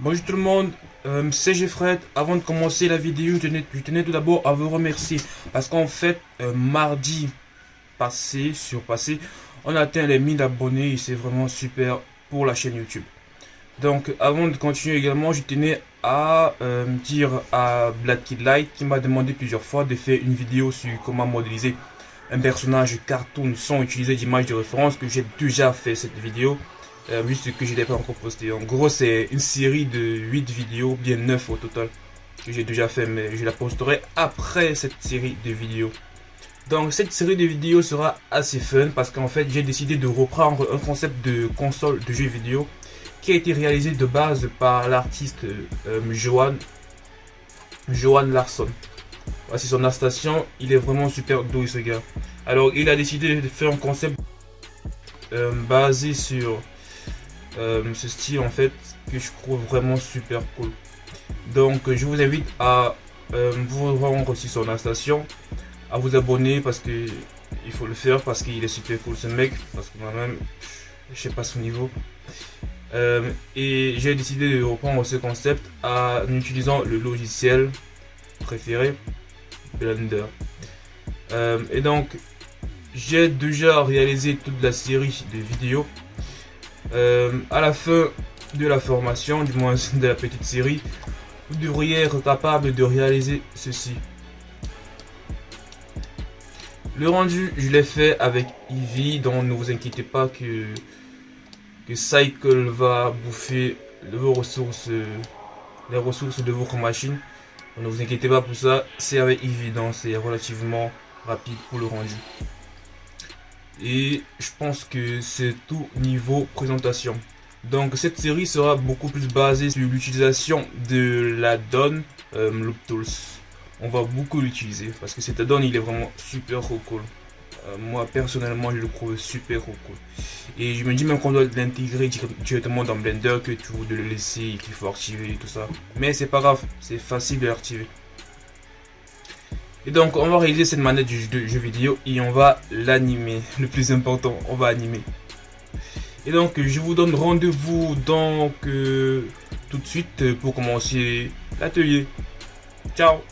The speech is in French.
Bonjour tout le monde, euh, c'est Jeffred. Avant de commencer la vidéo, je tenais, tout d'abord à vous remercier parce qu'en fait, euh, mardi passé, surpassé, on a atteint les 1000 abonnés et c'est vraiment super pour la chaîne YouTube. Donc avant de continuer également, je tenais à euh, dire à Black Kid Light qui m'a demandé plusieurs fois de faire une vidéo sur comment modéliser un personnage cartoon sans utiliser d'image de référence que j'ai déjà fait cette vidéo euh, juste que je l'ai pas encore posté. En gros c'est une série de 8 vidéos, bien 9 au total que j'ai déjà fait mais je la posterai après cette série de vidéos. Donc cette série de vidéos sera assez fun parce qu'en fait j'ai décidé de reprendre un concept de console de jeux vidéo qui a été réalisé de base par l'artiste euh, Johan, Johan Larson. Voici son station, il est vraiment super doué ce gars. Alors il a décidé de faire un concept euh, basé sur ce style en fait que je trouve vraiment super cool. Donc je vous invite à vous rendre aussi sur la station, à vous abonner parce que il faut le faire parce qu'il est super cool ce mec, parce que moi-même je sais pas son niveau. Euh, et j'ai décidé de reprendre ce concept en utilisant le logiciel préféré, Blender. Euh, et donc, j'ai déjà réalisé toute la série de vidéos. Euh, à la fin de la formation, du moins de la petite série, vous devriez être capable de réaliser ceci. Le rendu, je l'ai fait avec Eevee, donc ne vous inquiétez pas que Cycle va bouffer les ressources de votre machine. ne vous inquiétez pas pour ça, c'est avec évident, c'est relativement rapide pour le rendu. Et je pense que c'est tout niveau présentation. Donc cette série sera beaucoup plus basée sur l'utilisation de la donne euh, Loop Tools. On va beaucoup l'utiliser parce que cette donne il est vraiment super cool. Euh, moi personnellement je le trouve super cool. Et je me dis même qu'on doit l'intégrer directement dans Blender que tout de le laisser qu'il faut activer et tout ça. Mais c'est pas grave, c'est facile de l'activer. Et donc on va réaliser cette manette du jeu, vidéo et on va l'animer. Le plus important, on va animer. Et donc je vous donne rendez-vous donc euh, tout de suite pour commencer l'atelier. Ciao